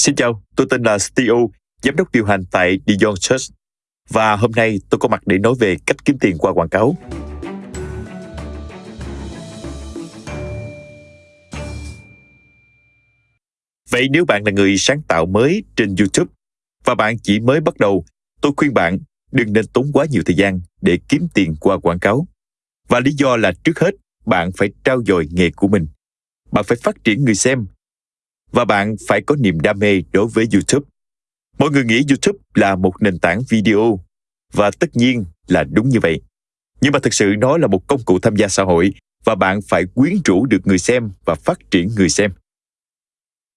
Xin chào, tôi tên là Steve, giám đốc điều hành tại Dion Church. Và hôm nay tôi có mặt để nói về cách kiếm tiền qua quảng cáo. Vậy nếu bạn là người sáng tạo mới trên YouTube và bạn chỉ mới bắt đầu, tôi khuyên bạn đừng nên tốn quá nhiều thời gian để kiếm tiền qua quảng cáo. Và lý do là trước hết, bạn phải trao dồi nghề của mình. Bạn phải phát triển người xem và bạn phải có niềm đam mê đối với YouTube. Mọi người nghĩ YouTube là một nền tảng video và tất nhiên là đúng như vậy. Nhưng mà thực sự nó là một công cụ tham gia xã hội và bạn phải quyến rũ được người xem và phát triển người xem.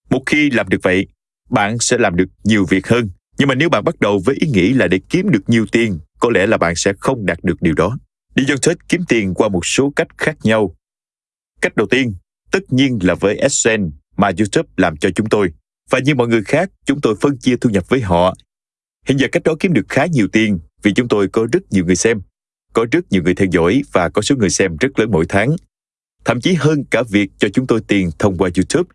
Một khi làm được vậy, bạn sẽ làm được nhiều việc hơn. Nhưng mà nếu bạn bắt đầu với ý nghĩ là để kiếm được nhiều tiền, có lẽ là bạn sẽ không đạt được điều đó. Đi dân thích kiếm tiền qua một số cách khác nhau. Cách đầu tiên, tất nhiên là với AdSense mà YouTube làm cho chúng tôi. Và như mọi người khác, chúng tôi phân chia thu nhập với họ. Hiện giờ cách đó kiếm được khá nhiều tiền vì chúng tôi có rất nhiều người xem, có rất nhiều người theo dõi và có số người xem rất lớn mỗi tháng. Thậm chí hơn cả việc cho chúng tôi tiền thông qua YouTube.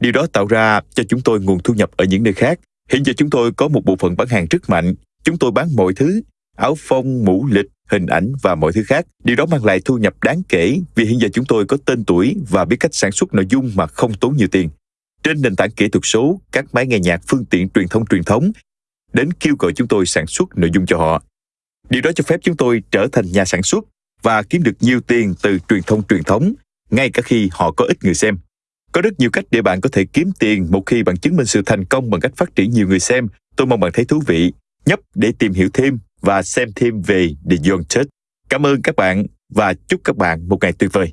Điều đó tạo ra cho chúng tôi nguồn thu nhập ở những nơi khác. Hiện giờ chúng tôi có một bộ phận bán hàng rất mạnh. Chúng tôi bán mọi thứ, áo phông, mũ lịch, hình ảnh và mọi thứ khác. Điều đó mang lại thu nhập đáng kể vì hiện giờ chúng tôi có tên tuổi và biết cách sản xuất nội dung mà không tốn nhiều tiền. Trên nền tảng kỹ thuật số, các máy nghe nhạc phương tiện truyền thông truyền thống đến kêu gọi chúng tôi sản xuất nội dung cho họ. Điều đó cho phép chúng tôi trở thành nhà sản xuất và kiếm được nhiều tiền từ truyền thông truyền thống, ngay cả khi họ có ít người xem. Có rất nhiều cách để bạn có thể kiếm tiền một khi bạn chứng minh sự thành công bằng cách phát triển nhiều người xem. Tôi mong bạn thấy thú vị. Nhấp để tìm hiểu thêm và xem thêm về The Young Church. Cảm ơn các bạn và chúc các bạn một ngày tuyệt vời.